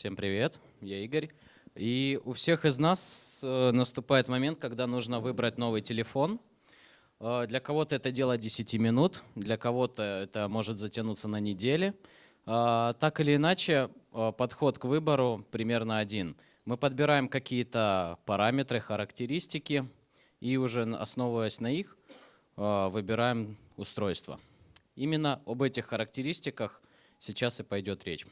Всем привет, я Игорь. И у всех из нас э, наступает момент, когда нужно выбрать новый телефон. Э, для кого-то это дело 10 минут, для кого-то это может затянуться на недели. Э, так или иначе, подход к выбору примерно один. Мы подбираем какие-то параметры, характеристики и уже основываясь на их, выбираем устройство. Именно об этих характеристиках сейчас и пойдет речь.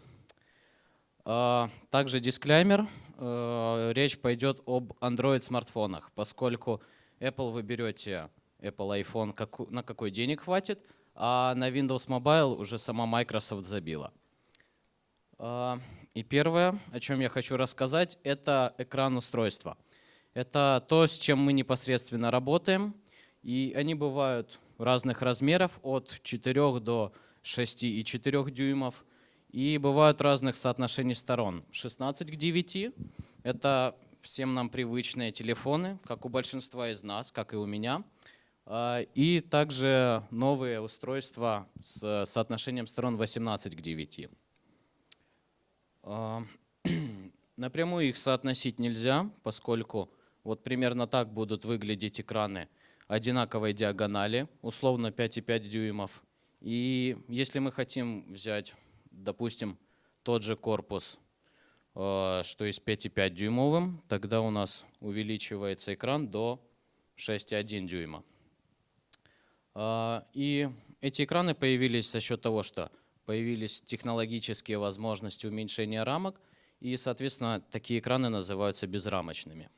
А, также дисклеймер. А, речь пойдет об Android смартфонах, поскольку Apple вы берете Apple iPhone, на какой денег хватит, а на Windows Mobile уже сама Microsoft забила. А, и первое, о чем я хочу рассказать, это экран устройства. Это то, с чем мы непосредственно работаем. И они бывают разных размеров, от 4 до 6,4 дюймов. И бывают разных соотношений сторон. 16 к 9 — это всем нам привычные телефоны, как у большинства из нас, как и у меня. А, и также новые устройства с соотношением сторон 18 к 9. А, напрямую их соотносить нельзя, поскольку вот примерно так будут выглядеть экраны одинаковой диагонали, условно 5,5 дюймов. И если мы хотим взять допустим, тот же корпус, э, что есть 5,5 дюймовым, тогда у нас увеличивается экран до 6,1 дюйма. Э, и эти экраны появились за счет того, что появились технологические возможности уменьшения рамок, и, соответственно, такие экраны называются безрамочными.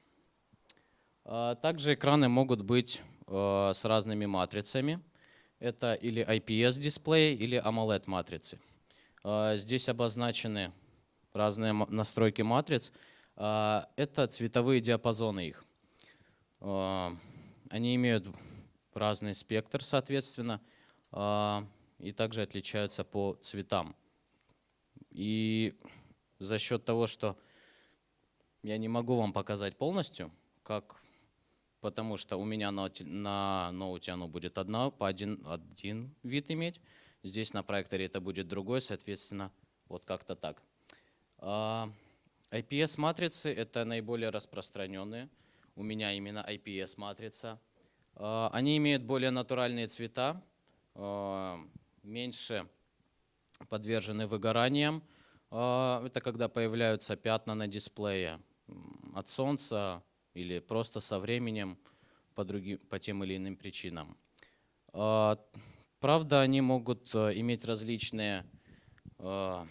Э, также экраны могут быть с разными матрицами. Это или IPS-дисплей, или AMOLED-матрицы. А, здесь обозначены разные настройки матриц. А, это цветовые диапазоны их. А, они имеют разный спектр, соответственно, и также отличаются по цветам. И за счет того, что я не могу вам показать полностью, как, потому что у меня на, на ноуте оно будет одна, один, один вид иметь, Здесь на проекторе это будет другой, соответственно, вот как-то так. IPS-матрицы — это наиболее распространенные. У меня именно IPS-матрица. А, они имеют более натуральные цвета, а, меньше подвержены выгораниям. А, это когда появляются пятна на дисплее от солнца или просто со временем по, другим, по тем или иным причинам. Правда, они могут э, иметь различные, э, в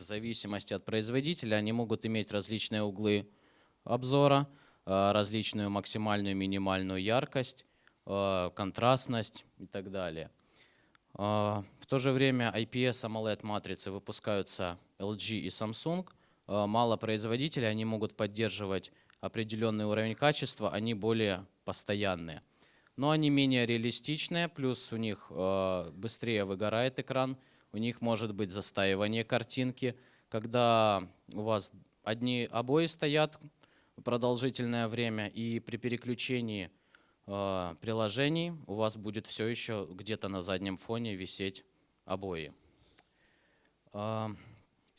зависимости от производителя, они могут иметь различные углы обзора, э, различную максимальную, минимальную яркость, контрастность и так далее. В то же время IPS AMOLED матрицы выпускаются LG и Samsung. Мало производителей, они могут поддерживать определенный уровень качества, они более постоянные но они менее реалистичные, плюс у них э, быстрее выгорает экран, у них может быть застаивание картинки, когда у вас одни обои стоят продолжительное время, и при переключении э, приложений у вас будет все еще где-то на заднем фоне висеть обои. Э,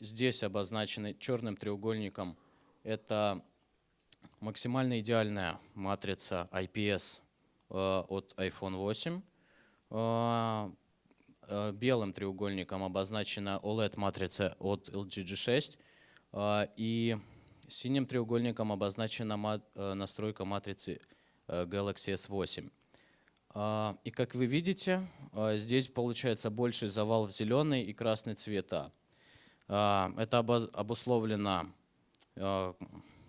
здесь обозначены черным треугольником. Это максимально идеальная матрица IPS от iPhone 8. Э, э, белым треугольником обозначена OLED-матрица от LG G6. И синим треугольником обозначена настройка матрицы Galaxy S8. И как вы видите, здесь получается больший завал в зеленый и красный цвета. Это обусловлено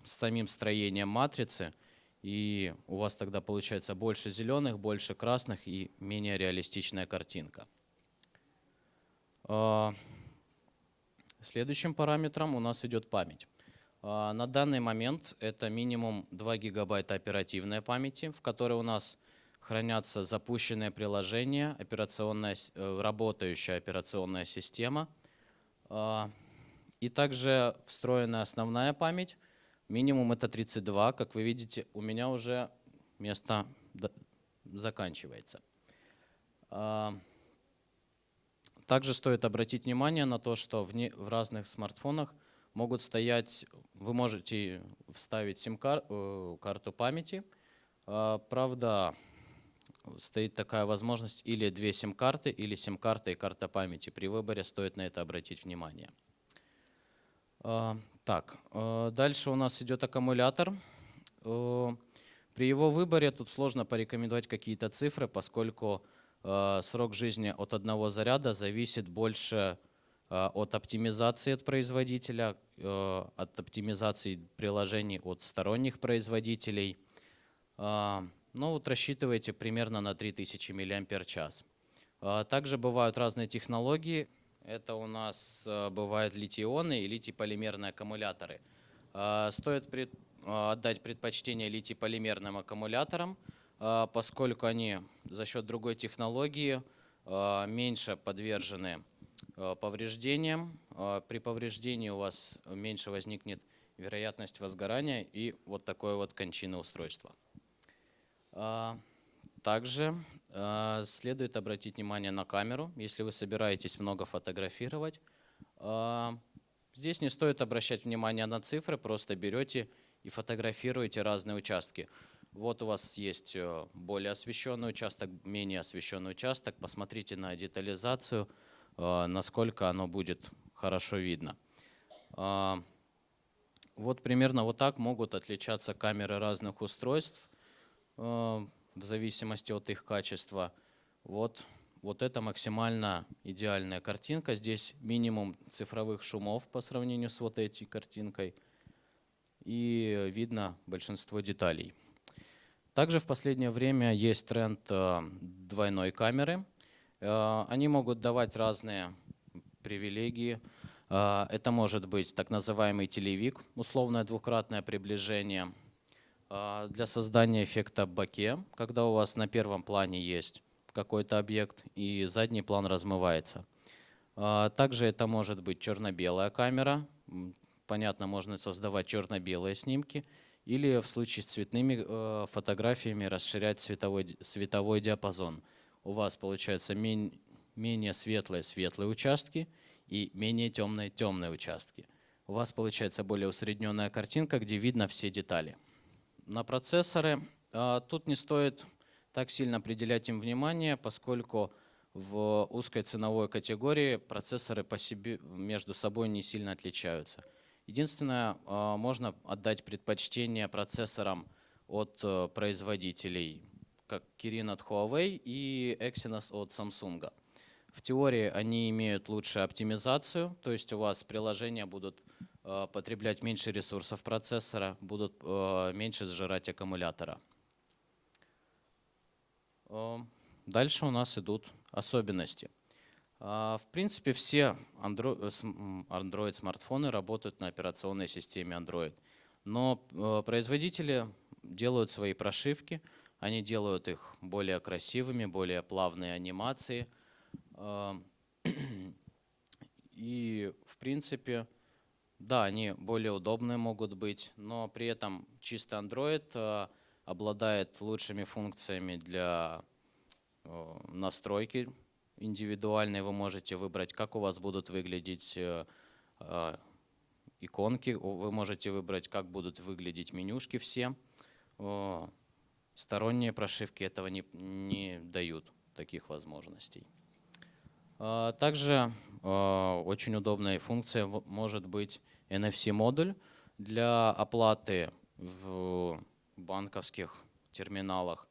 самим строением матрицы и у вас тогда получается больше зеленых, больше красных и менее реалистичная картинка. А, следующим параметром у нас идет память. А, на данный момент это минимум 2 гигабайта оперативной памяти, в которой у нас хранятся запущенные приложения, операционная, э, работающая операционная система, а, и также встроенная основная память – Минимум это 32. Как вы видите, у меня уже место заканчивается. А, также стоит обратить внимание на то, что в разных смартфонах могут стоять, вы можете вставить сим-карту памяти. А, Правда, стоит такая возможность или две сим-карты, или сим-карта и карта памяти. При выборе стоит на это обратить внимание. Так, э, дальше у нас идет аккумулятор. Э, При его выборе тут сложно порекомендовать какие-то цифры, поскольку э, срок жизни от одного заряда зависит больше от оптимизации от производителя, от оптимизации приложений от сторонних производителей. Ну вот рассчитывайте примерно на 3000 мАч. Также бывают разные технологии. Это у нас э, бывают литий-ионы и литий-полимерные аккумуляторы. А, Стоит а, отдать предпочтение литий-полимерным аккумуляторам, поскольку они за счет другой технологии меньше подвержены повреждениям. При повреждении у вас меньше возникнет вероятность возгорания и вот такое вот кончины устройства. Также следует обратить внимание на камеру, если вы собираетесь много фотографировать. А, Здесь не стоит обращать внимание на цифры, просто берете и фотографируете разные участки. Вот у вас есть э, более освещенный участок, менее освещенный участок. Посмотрите на детализацию, э, насколько оно будет хорошо видно. А, Вот примерно вот так могут отличаться камеры разных устройств э, в зависимости от их качества. Вот, вот это максимально идеальная картинка. Здесь минимум цифровых шумов по сравнению с вот этой картинкой. И видно большинство деталей. Также в последнее время есть тренд э, двойной камеры. Э, Они могут давать разные привилегии. Э, Это может быть так называемый телевик, условное двукратное приближение для создания эффекта боке, когда у вас на первом плане есть какой-то объект и задний план размывается. А, Также это может быть черно-белая камера. Понятно, можно создавать черно-белые снимки. Или в случае с цветными э, фотографиями расширять цветовой, ди- световой диапазон. У вас получается мен- менее светлые светлые участки и менее темные темные участки. У вас получается более усредненная картинка, где видно все детали. На процессоры а, тут не стоит так сильно определять им внимание, поскольку в узкой ценовой категории процессоры по себе между собой не сильно отличаются. Единственное, а, можно отдать предпочтение процессорам от э, производителей, как Kirin от Huawei и Exynos от Samsung. В теории они имеют лучшую оптимизацию, то есть у вас приложения будут потреблять меньше ресурсов процессора, будут э, меньше сжирать аккумулятора. Э, Дальше у нас идут особенности. А, В принципе, все э, см- Android смартфоны работают на операционной системе Android. Но э, производители делают свои прошивки, они делают их более красивыми, более плавные анимации. Э, И, в принципе, да, они более удобные могут быть, но при этом чисто Android э, обладает лучшими функциями для э, настройки индивидуальной. Вы можете выбрать, как у вас будут выглядеть э, иконки, вы можете выбрать, как будут выглядеть менюшки все. Сторонние прошивки этого не, не дают таких возможностей. А, Также а, очень удобная функция может быть NFC-модуль для оплаты в банковских терминалах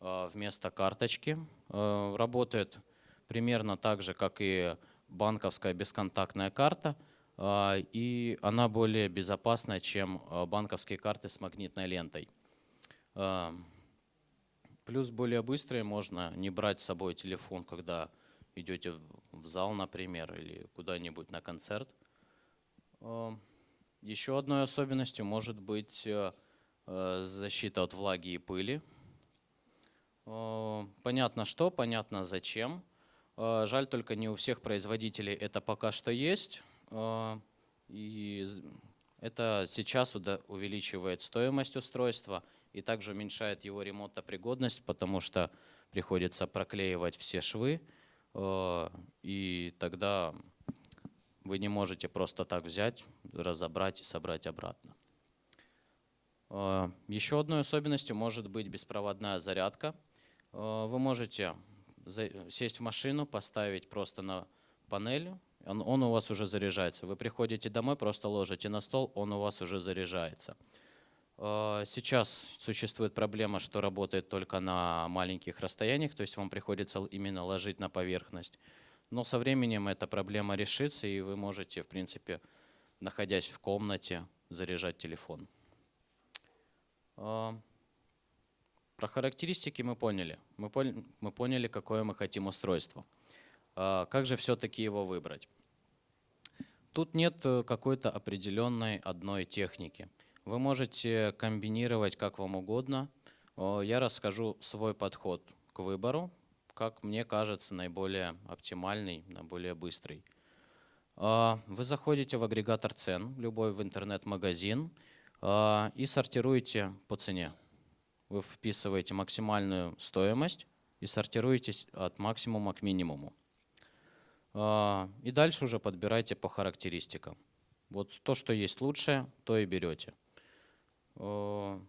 а, вместо карточки. Работает примерно так же, как и банковская бесконтактная карта, и она более безопасна, чем банковские карты с магнитной лентой. Плюс более быстрые, можно не брать с собой телефон, когда идете в- зал, например, или куда-нибудь на концерт. А, Еще одной особенностью может быть э, э, защита от влаги и пыли. Понятно что, понятно зачем. Жаль только не у всех производителей это пока что есть. И это сейчас увеличивает стоимость устройства и также уменьшает его ремонтопригодность, потому что приходится проклеивать все швы, э, и тогда Вы не можете просто так взять, разобрать и собрать обратно. Э, Еще одной особенностью может быть беспроводная зарядка. Э, Вы можете сесть в машину, поставить просто на панель, он у вас уже заряжается. Вы приходите домой, просто ложите на стол, он у вас уже заряжается. Э, Сейчас существует проблема, что работает только на маленьких расстояниях, то есть вам приходится именно ложить на поверхность. Но со временем эта проблема решится, и вы можете, в принципе, находясь в комнате, заряжать телефон. А, Про характеристики мы поняли. Мы, пон- мы поняли, какое мы хотим устройство. А, Как же все-таки его выбрать? Тут нет э, какой-то определенной одной техники. Вы можете комбинировать как вам угодно. Я расскажу свой подход к выбору, как мне кажется, наиболее оптимальный, наиболее быстрый. А, Вы заходите в агрегатор цен, любой в интернет-магазин, а, и сортируете по цене. Вы вписываете максимальную стоимость и сортируете с- от максимума к минимуму. А, И дальше уже подбирайте по характеристикам. Вот то, что есть лучшее, то и берете. Э,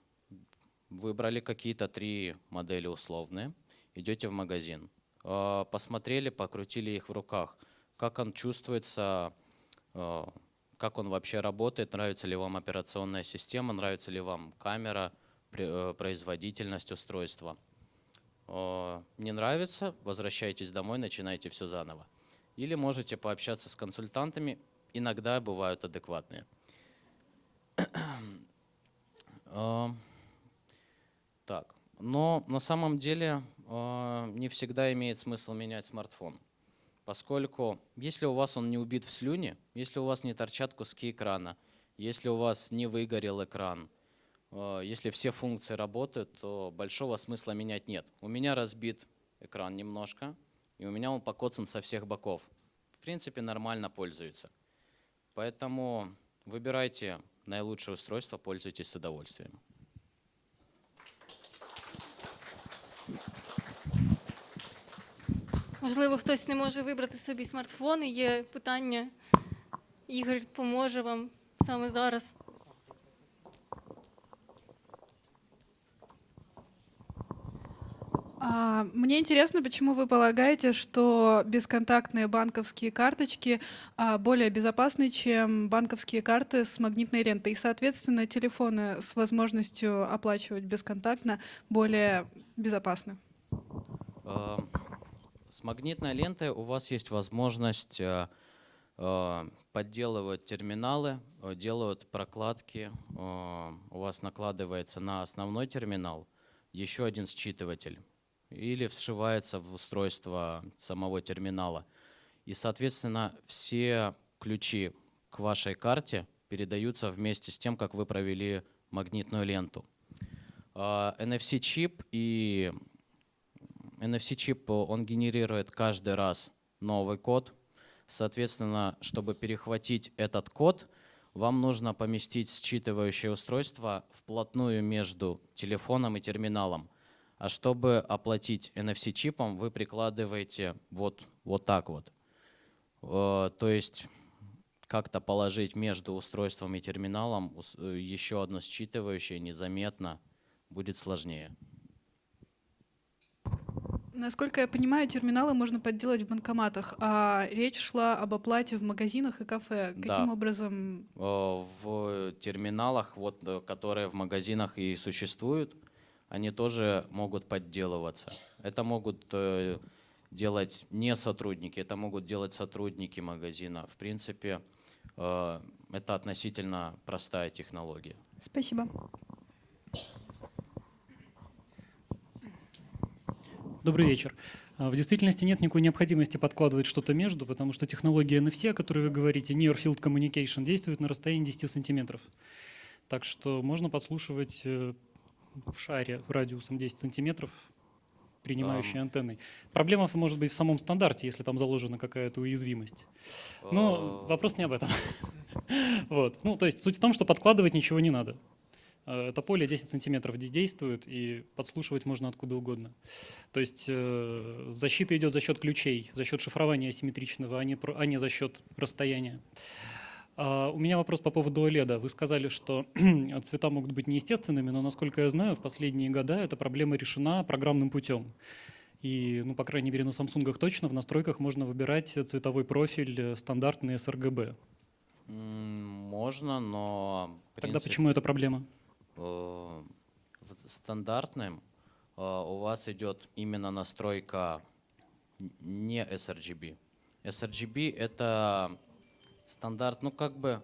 Выбрали какие-то три модели условные, идете в магазин. Э, Посмотрели, покрутили их в руках. Как он чувствуется, э, как он вообще работает, нравится ли вам операционная система, нравится ли вам камера, производительность устройства. Не нравится, возвращайтесь домой, начинайте все заново. Или можете пообщаться с консультантами, иногда бывают адекватные. Э, Так, но на самом деле э, не всегда имеет смысл менять смартфон, поскольку если у вас он не убит в слюне, если у вас не торчат куски экрана, если у вас не выгорел экран, э, если все функции работают, то большого смысла менять нет. У меня разбит экран немножко, и у меня он покоцан со всех боков. В принципе, нормально пользуется. Поэтому выбирайте наилучшее устройство, пользуйтесь с удовольствием. Можливо, хтось не може вибрати собі смартфон і є питання. Ігор поможе вам саме зараз. Мне интересно, почему вы полагаете, что бесконтактные банковские карточки а, более безопасны, чем банковские карты с магнитной лентой. И, соответственно, телефоны с возможностью оплачивать бесконтактно более безопасны. Э, С магнитной лентой у вас есть возможность э, э, подделывать терминалы, э, делают прокладки, у вас накладывается на основной терминал еще один считыватель или вшивается в устройство самого терминала. И, соответственно, все ключи к вашей карте передаются вместе с тем, как вы провели магнитную ленту. А, NFC-чип и NFC-чип, он генерирует каждый раз новый код. Соответственно, чтобы перехватить этот код, вам нужно поместить считывающее устройство вплотную между телефоном и терминалом. А чтобы оплатить NFC-чипом, вы прикладываете вот, вот так вот. Э, То есть как-то положить между устройством и терминалом э, еще одно считывающее незаметно будет сложнее. Насколько я понимаю, терминалы можно подделать в банкоматах, а речь шла об оплате в магазинах и кафе. Каким Да. образом Э, в терминалах, вот, которые в магазинах и существуют, они тоже могут подделываться. Это могут э, делать не сотрудники, это могут делать сотрудники магазина. В принципе, э, это относительно простая технология. Спасибо. Добрый вечер. А, В действительности нет никакой необходимости подкладывать что-то между, потому что технология NFC, о которой вы говорите, Near Field Communication, действует на расстоянии 10 сантиметров. Так что можно подслушивать э, в шаре радиусом 10 сантиметров, принимающей антенной. Проблема может быть в самом стандарте, если там заложена какая-то уязвимость. Но Э, вопрос не об этом. Вот. Ну, то есть суть в том, что подкладывать ничего не надо. Э, Это поле 10 сантиметров де- действует, и подслушивать можно откуда угодно. То есть э, защита идет за счет ключей, за счет шифрования асимметричного, а не, а не за счет расстояния. А, У меня вопрос по поводу OLED. Вы сказали, что цвета могут быть неестественными, но, насколько я знаю, в последние года эта проблема решена программным путем. И, ну, по крайней мере, на Samsung точно в настройках можно выбирать цветовой профиль э, стандартный sRGB. Можно, но... в Тогда принципе, почему это проблема? э, в стандартным э, у вас идет именно настройка не sRGB. sRGB — это стандарт, ну как бы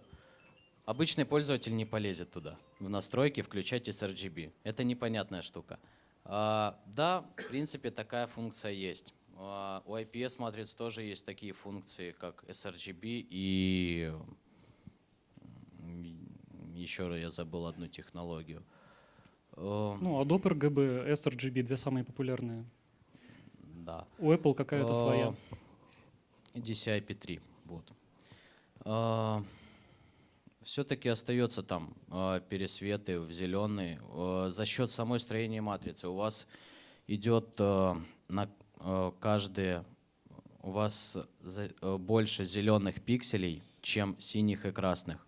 обычный пользователь не полезет туда, в настройки включать sRGB. Это непонятная штука. А, Да, в принципе, такая функция есть. А, У IPS матриц тоже есть такие функции, как sRGB и еще я забыл одну технологию. Э, Ну, Adobe RGB, sRGB, две самые популярные. Да. У Apple какая-то своя. А, DCI-P3. Вот. Все-таки остается там а, пересветы в зеленый. А, За счет самой строения матрицы у вас идет а, на а, каждые у вас а, больше зеленых пикселей, чем синих и красных.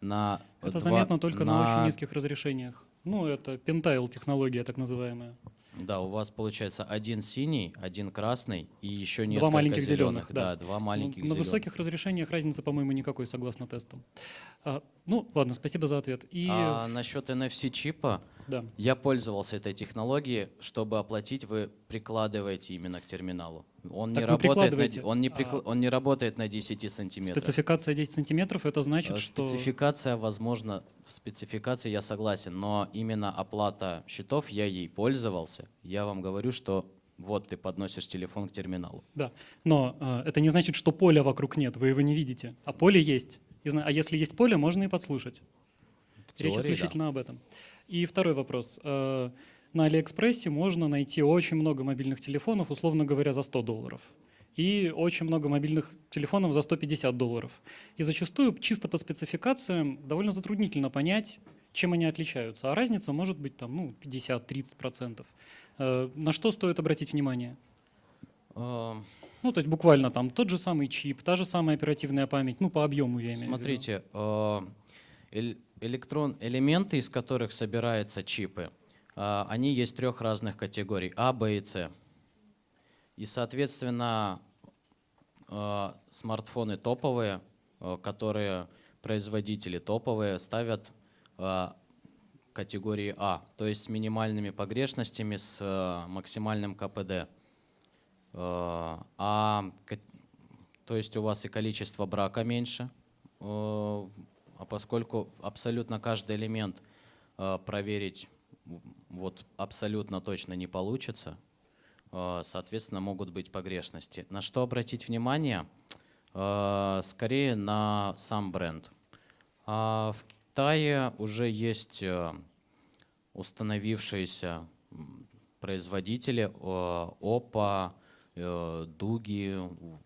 На Это два- заметно только на... очень низких разрешениях. Ну, это пентайл технология, так называемая. Да, у вас получается один синий, один красный и еще несколько маленьких зеленых. зелёных, да. два Ну, маленьких на зеленых. высоких разрешениях разницы, по-моему, никакой, согласно тестам. А, ну, ладно, спасибо за ответ. И А насчет NFC чипа, да, я пользовался этой технологией, чтобы оплатить, вы прикладываете именно к терминалу. Он не Так работает на, он не, а- прикла- он не работает на 10 сантиметрах. спецификация 10 сантиметров, это значит, Э, что... Спецификация, возможно, в спецификации я согласен, но именно оплата счетов, я ей пользовался. Я вам говорю, что вот ты подносишь телефон к терминалу. Да, но а, это не значит, что поля вокруг нет, вы его не видите. А поле есть. И а если есть поле, можно и подслушать. В Речь теории, да. исключительно об этом. И второй вопрос. Э, На Алиэкспрессе можно найти очень много мобильных телефонов, условно говоря, за 100 долларов. И очень много мобильных телефонов за 150 долларов. И зачастую чисто по спецификациям довольно затруднительно понять, чем они отличаются. А разница может быть там, ну, 50-30%. Э, На что стоит обратить внимание? Э, Ну, то есть буквально там тот же самый чип, та же самая оперативная память, ну, по объему я имею в виду. Смотрите, э, эль- электрон, элементы, из которых собираются чипы, они есть трех разных категорий А, Б и С. И, соответственно, э, смартфоны топовые, э, которые производители топовые ставят категории А, то есть с минимальными погрешностями, с максимальным КПД. А то есть у вас и количество брака меньше, а поскольку абсолютно каждый элемент проверить вот абсолютно точно не получится, э, соответственно, могут быть погрешности. На что обратить внимание? Э, Скорее на сам бренд. А в Китае уже есть э, установившиеся производители Oppo, Дуги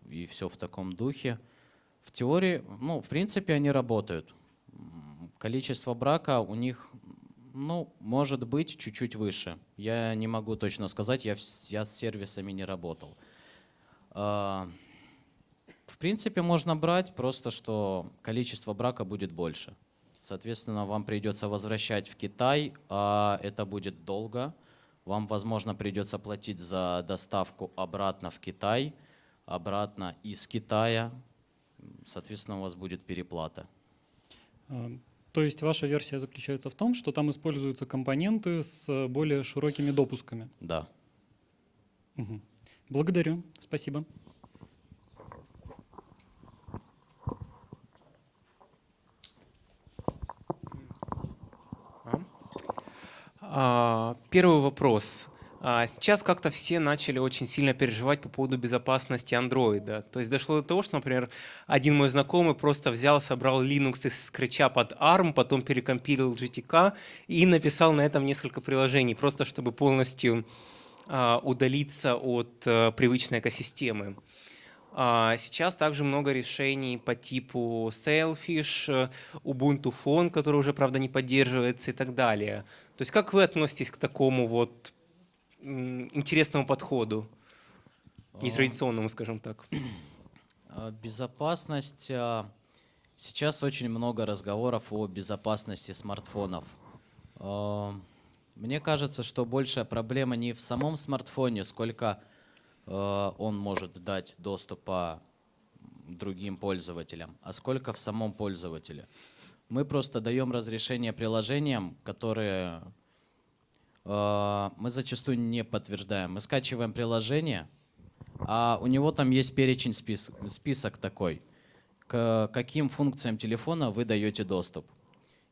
и все в таком духе. В теории, ну, в принципе, они работают. Количество брака у них, ну, может быть, чуть-чуть выше. Я не могу точно сказать, я, я с сервисами не работал. А, В принципе, можно брать, просто что количество брака будет больше. Соответственно, вам придется возвращать в Китай, а это будет долго. Вам, возможно, придется платить за доставку обратно в Китай, обратно из Китая. Соответственно, у вас будет переплата. То есть ваша версия заключается в том, что там используются компоненты с э, более широкими допусками. Да. Мгм. Благодарю, спасибо. А, Первый вопрос. А, Сейчас как-то все начали очень сильно переживать по поводу безопасности андроида. То есть дошло до того, что, например, один мой знакомый просто взял, собрал Linux из скретча под ARM, потом перекомпилил GTK и написал на этом несколько приложений, просто чтобы полностью а, удалиться от а, привычной экосистемы. А, Сейчас также много решений по типу Sailfish, э, Ubuntu Phone, который уже, правда, не поддерживается и так далее. То есть как вы относитесь к такому вот интересному подходу, нетрадиционному, скажем так? А, Безопасность. а, Сейчас очень много разговоров о безопасности смартфонов. А, Мне кажется, что большая проблема не в самом смартфоне, сколько а, он может дать доступа другим пользователям, а сколько в самом пользователе. Мы просто даем разрешение приложениям, которые а, мы зачастую не подтверждаем. Мы скачиваем приложение, а у него там есть перечень, спис- список такой, к каким функциям телефона вы даете доступ.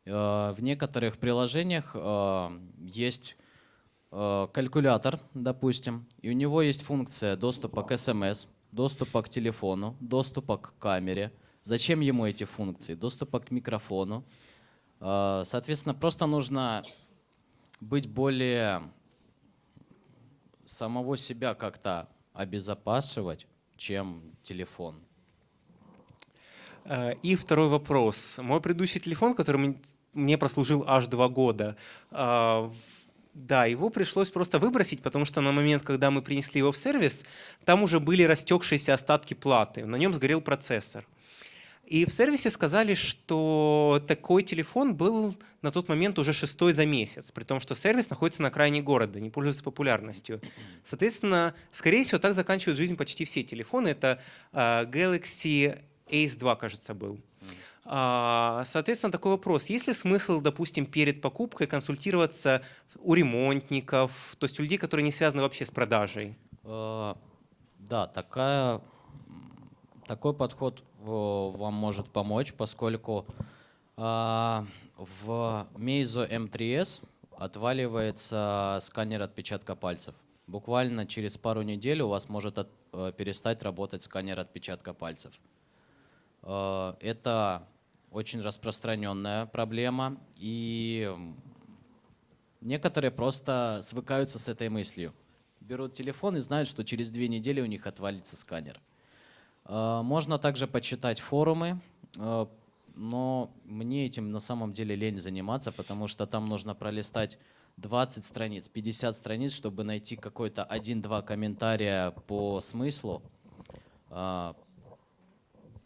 Э, В некоторых приложениях э, есть э, калькулятор, допустим, и у него есть функция доступа к смс, доступа к телефону, доступа к камере. Зачем ему эти функции? Доступа к микрофону. Э, Соответственно, просто нужно быть более самого себя как-то обезопасивать, чем телефон. Э, И второй вопрос. Мой предыдущий телефон, который мне прослужил аж два года, в- да, его пришлось просто выбросить, потому что на момент, когда мы принесли его в сервис, там уже были растекшиеся остатки платы, на нем сгорел процессор. И в сервисе сказали, что такой телефон был на тот момент уже шестой за месяц, при том, что сервис находится на окраине города, не пользуется популярностью. Соответственно, скорее всего, так заканчивают жизнь почти все телефоны. Это а, Galaxy Ace 2, кажется, был. А, Соответственно, такой вопрос. Есть ли смысл, допустим, перед покупкой консультироваться у ремонтников, то есть у людей, которые не связаны вообще с продажей? Э, Да, такая, такой подход вам может помочь, поскольку а, в Meizu M3S отваливается сканер отпечатка пальцев. Буквально через пару недель у вас может от- э, перестать работать сканер отпечатка пальцев. Э, Это очень распространенная проблема, и некоторые просто свыкаются с этой мыслью. Берут телефон и знают, что через две недели у них отвалится сканер. Э, Можно также почитать форумы, э, но мне этим на самом деле лень заниматься, потому что там нужно пролистать 20 страниц, 50 страниц, чтобы найти какой-то один-два комментария по смыслу. А,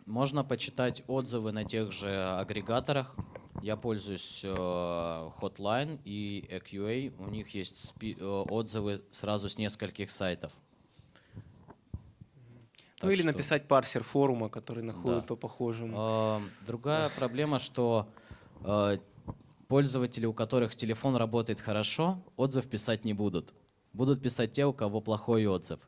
Можно почитать отзывы на тех же агрегаторах. Я пользуюсь э, Hotline и AQA. У них есть э, отзывы сразу с нескольких сайтов. Ну Так или что- написать парсер форума, который находит Да. по похожим. Э, Другая проблема, что э, пользователи, у которых телефон работает хорошо, отзыв писать не будут. Будут писать те, у кого плохой отзыв.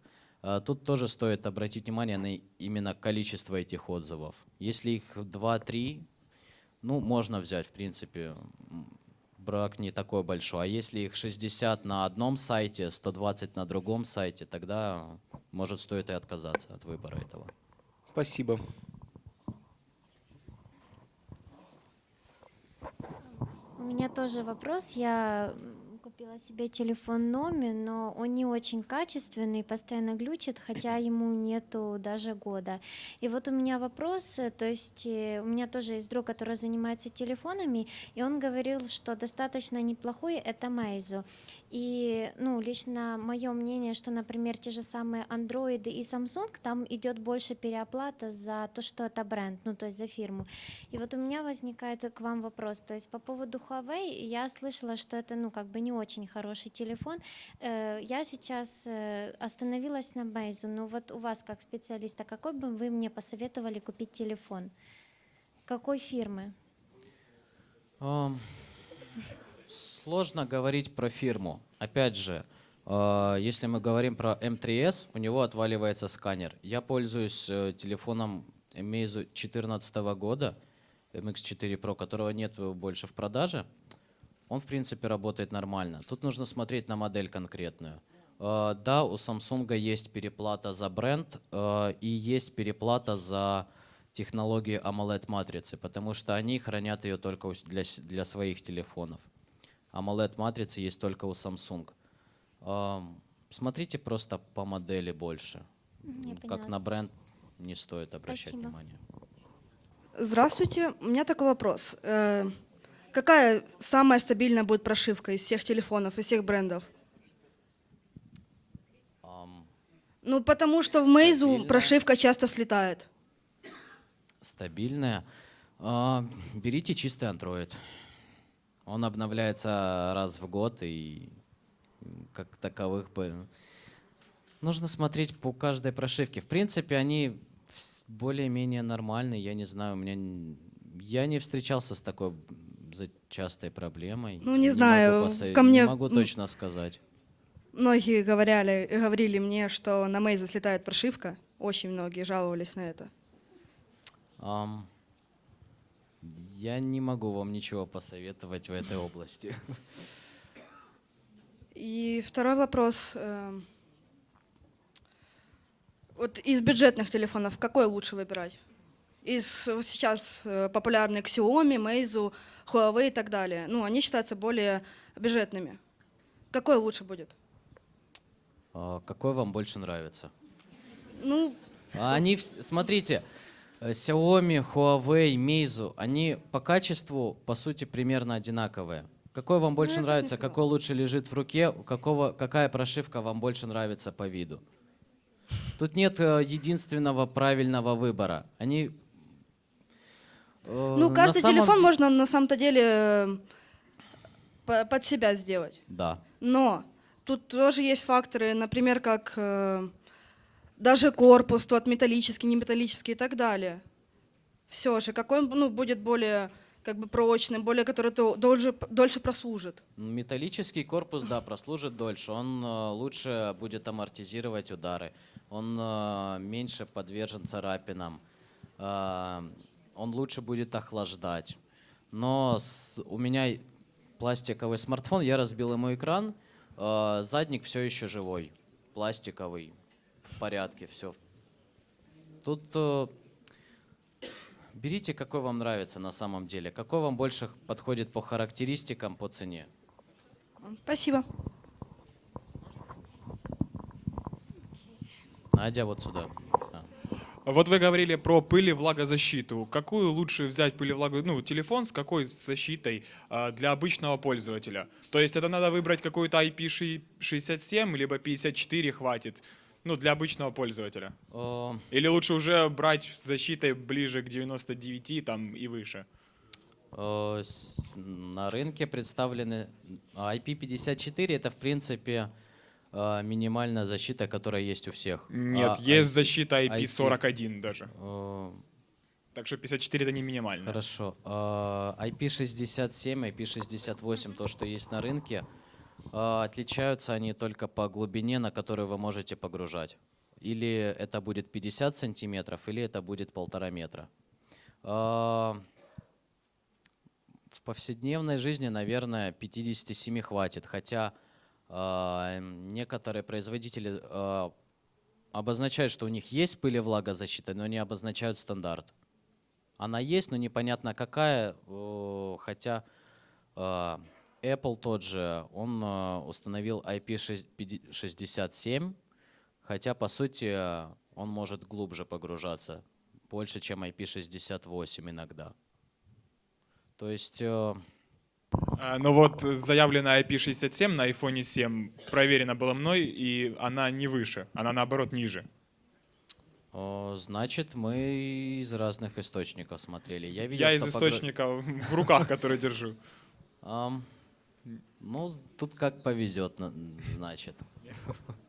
Э, Тут тоже стоит обратить внимание на именно количество этих отзывов. Если их 2-3, ну, можно взять, в принципе, брак не такой большой. А если их 60 на одном сайте, 120 на другом сайте, тогда, может, стоит и отказаться от выбора этого. Спасибо. У меня тоже вопрос. Я купила себе телефон Nomi, но он не очень качественный, постоянно глючит, хотя ему нету даже года. И вот у меня вопрос, э, то есть э, у меня тоже есть друг, который занимается телефонами, и он говорил, что достаточно неплохой это Meizu. И, ну, лично мое мнение, что, например, те же самые Android и Samsung, там идет больше переоплата за то, что это бренд, ну, то есть за фирму. И вот у меня возникает к вам вопрос, то есть по поводу Huawei, я слышала, что это, ну, как бы не очень хороший телефон. Э, Я сейчас э, остановилась на Meizu, но вот у вас как специалиста, какой бы вы мне посоветовали купить телефон? Какой фирмы? Ам, Сложно говорить про фирму. Опять же, э, если мы говорим про M3S, у него отваливается сканер. Я пользуюсь телефоном Meizu 2014 года, MX4 Pro, которого нет больше в продаже. Он, в принципе, работает нормально. Тут нужно смотреть на модель конкретную. Э, Да, у Samsung есть переплата за бренд э, и есть переплата за технологию AMOLED-матрицы, потому что они хранят ее только для, для своих телефонов. AMOLED-матрицы есть только у Samsung. Ам, Смотрите просто по модели больше, я как поняла, на бренд. не стоит обращать Спасибо. внимание. Здравствуйте, у меня такой вопрос. Какая самая стабильная будет прошивка из всех телефонов, из всех брендов? Ам, Ну, потому что в Мейзу прошивка часто слетает. Стабильная. А, берите чистый Android. Он обновляется раз в год, и как таковых бы... Нужно смотреть по каждой прошивке. В принципе, они более-менее нормальные. Я не знаю, у меня... Я не встречался с такой за- частой проблемой. Ну, не могу знаю, посове- ко мне, Не могу точно сказать. Многие говорили, говорили мне, что на Мейзу слетает прошивка. Очень многие жаловались на это. Ам, я не могу вам ничего посоветовать в этой области. И второй вопрос. э, Вот из бюджетных телефонов какой лучше выбирать? Из сейчас э, популярных Xiaomi, Meizu, Huawei и так далее. Ну, они считаются более бюджетными. Какой лучше будет? А, Какой вам больше нравится? Ну, А Они, смотрите, э, Xiaomi, Huawei, Meizu, они по качеству, по сути, примерно одинаковые. Какой вам больше это нравится, какой лучше лежит в руке, какого, какая прошивка вам больше нравится по виду? Тут нет э, единственного правильного выбора. Они... э, ну на каждый самом телефон можно на самом-то деле э, по- под себя сделать. Да. Но тут тоже есть факторы, например, как э, даже корпус, тот металлический, не металлический и так далее. Все же, какой он ну, будет более как бы прочным, более который то- дольше, дольше прослужит. Металлический корпус, да, прослужит дольше. Он э, лучше будет амортизировать удары. Он э, меньше подвержен царапинам. Он лучше будет охлаждать. Но с- у меня пластиковый смартфон, я разбил ему экран. э, задник все еще живой, пластиковый, в порядке, все. Тут э, берите, какой вам нравится на самом деле, какой вам больше подходит по характеристикам, по цене. Спасибо. Надя, вот сюда. Вот вы говорили про пыль и влагозащиту. Какую лучше взять пыль и влагу, ну, телефон с какой защитой а, для обычного пользователя? То есть это надо выбрать какую-то IP67, либо 54 хватит, ну, для обычного пользователя? О, Или лучше уже брать с защитой ближе к 99 там и выше? с- На рынке представлены а, IP54 это в принципе а, минимальная защита, которая есть у всех. Нет, А, есть защита IP41 даже. о, Так что 54 это не минимально. Хорошо. А, IP67, IP68, то, что есть на рынке, а, отличаются они только по глубине, на которую вы можете погружать. Или это будет 50 сантиметров, или это будет полтора метра. А, В повседневной жизни, наверное, 57 хватит, хотя а, некоторые производители а, обозначают, что у них есть пыль и влагозащита, но не обозначают стандарт. Она есть, но непонятно какая, хотя э, Apple тот же, он установил IP67, хотя по сути он может глубже погружаться, больше, чем IP68 иногда. То есть А, Но вот заявленная IP67 на iPhone 7 проверена была мной, и она не выше, она наоборот ниже. значит мы из разных источников смотрели. Я видел, Я из источника в руках, который держу. Ну, тут как повезет, на- значит.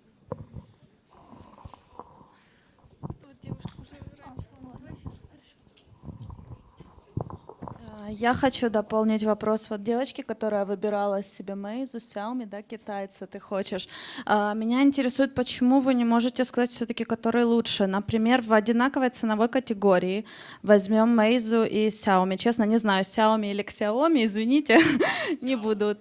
Я хочу дополнить вопрос вот девочки, которая выбирала себе Meizu, Xiaomi, да, китайца ты хочешь. А, Меня интересует, почему вы не можете сказать все-таки, который лучше. Например, в одинаковой ценовой категории возьмем Meizu и Xiaomi. Честно, не знаю, Xiaomi или Xiaomi, извините, не буду.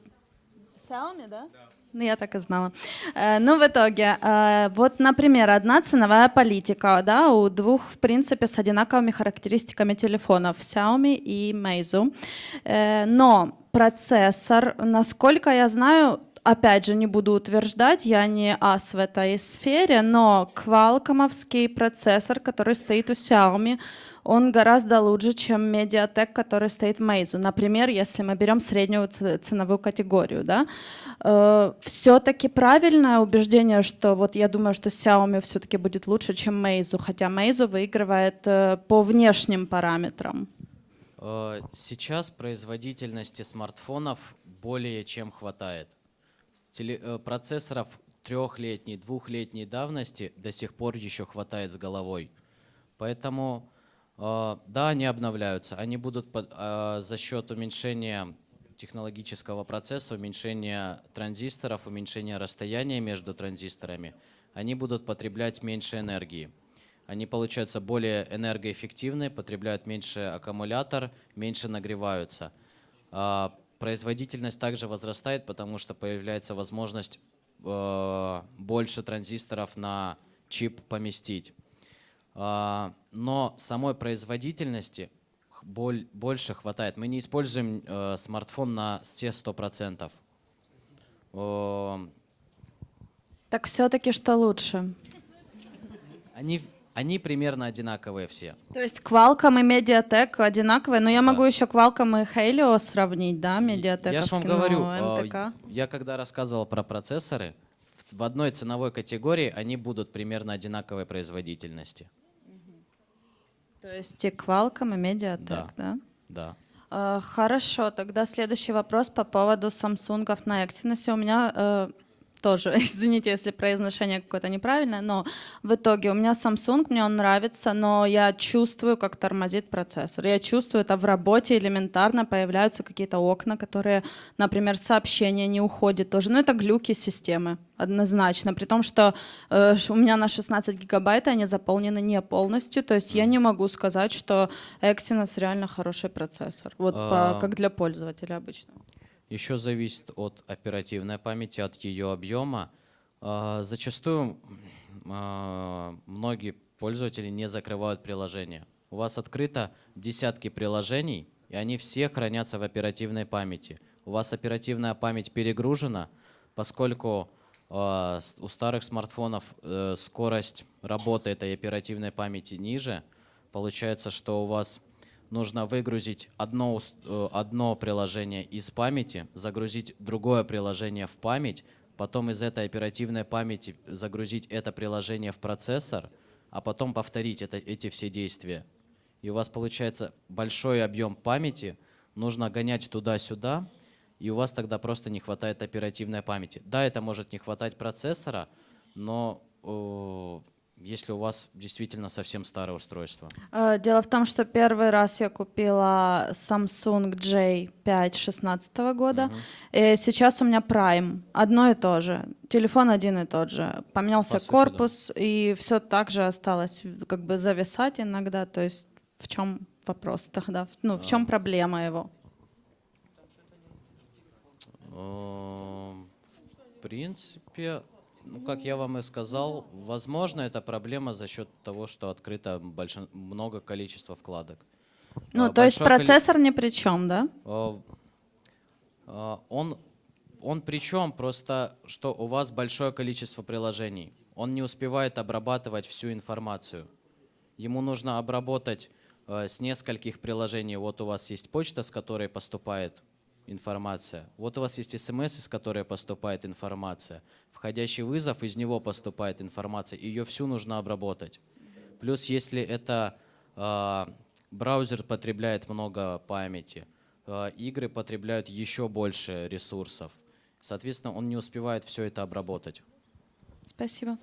Xiaomi, да? Ну, я так и знала. Э, Ну, в итоге, э, вот, например, одна ценовая политика, да, у двух, в принципе, с одинаковыми характеристиками телефонов, Xiaomi и Meizu. Э, Но процессор, насколько я знаю, опять же, не буду утверждать, я не ас в этой сфере, но квалкомовский процессор, который стоит у Xiaomi, он гораздо лучше, чем Mediatek, который стоит в Meizu. Например, если мы берем среднюю ценовую категорию, да, все-таки правильное убеждение, что вот я думаю, что Xiaomi все-таки будет лучше, чем Meizu, хотя Meizu выигрывает э, по внешним параметрам. Э, Сейчас производительности смартфонов более чем хватает. Теле- э, процессоров трехлетней, двухлетней давности до сих пор еще хватает с головой. Поэтому, э, да, они обновляются. Они будут э, за счет уменьшения технологического процесса, уменьшения транзисторов, уменьшения расстояния между транзисторами, они будут потреблять меньше энергии. Они получаются более энергоэффективные, потребляют меньше аккумулятор, меньше нагреваются. А, Производительность также возрастает, потому что появляется возможность больше транзисторов на чип поместить. А, Но самой производительности больше хватает. Мы не используем э, смартфон на все 100%. Э, Так все-таки что лучше? Они, они примерно одинаковые все. То есть Qualcomm и Mediatek одинаковые, но я Да. могу еще Qualcomm и Helio сравнить, да, Mediatek. Я же вам говорю, э, НТК. я когда рассказывал про процессоры, в одной ценовой категории они будут примерно одинаковой производительности. То есть и Qualcomm, и Mediatek, Да. да? Да. Э, Хорошо, тогда следующий вопрос по поводу Samsung на Exynos. У меня э, тоже, извините, если произношение какое-то неправильное, но в итоге у меня Samsung, мне он нравится, но я чувствую, как тормозит процессор. Я чувствую это в работе элементарно, появляются какие-то окна, которые, например, сообщения не уходят тоже. Но это глюки системы, однозначно. При том, что э, у меня на 16 гигабайт они заполнены не полностью, то есть я не могу сказать, что Exynos реально хороший процессор, вот по- А. как для пользователя обычно. Еще зависит от оперативной памяти, от ее объема. А, Зачастую а, многие пользователи не закрывают приложения. У вас открыто десятки приложений, и они все хранятся в оперативной памяти. У вас оперативная память перегружена, поскольку а, у старых смартфонов э, скорость работы этой оперативной памяти ниже, получается, что у вас нужно выгрузить одно, э, одно приложение из памяти, загрузить другое приложение в память, потом из этой оперативной памяти загрузить это приложение в процессор, а потом повторить это, эти все действия. И у вас получается большой объем памяти, нужно гонять туда-сюда, и у вас тогда просто не хватает оперативной памяти. Да, это может не хватать процессора, но э, если у вас действительно совсем старое устройство. Э, Дело в том, что первый раз я купила Samsung J5 16 года, и сейчас у меня Prime, одно и то же, телефон один и тот же, поменялся По сути, да. корпус, и все так же осталось как бы зависать иногда, то есть в чем вопрос тогда, ну в чем А. проблема его? Эм, В принципе, ну, как я вам и сказал, возможно, это проблема за счет того, что открыто большин- много количества вкладок. Ну А, то есть большое коли- процессор ни при чем, да? Э, э, Он, он причем просто, что у вас большое количество приложений. Он не успевает обрабатывать всю информацию. Ему нужно обработать э, с нескольких приложений. Вот у вас есть почта, с которой поступает информация. Вот у вас есть смс, из которой поступает информация. Входящий вызов, из него поступает информация. Ее всю нужно обработать. Плюс, если это э, браузер потребляет много памяти, э, игры потребляют еще больше ресурсов. Соответственно, он не успевает все это обработать. Спасибо.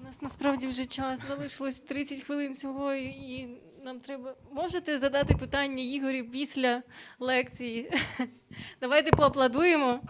У нас насправді вже час залишилось 30 хвилин всього, і- і нам треба. Можете задати питання Ігорю після лекції? Давайте поаплодуємо.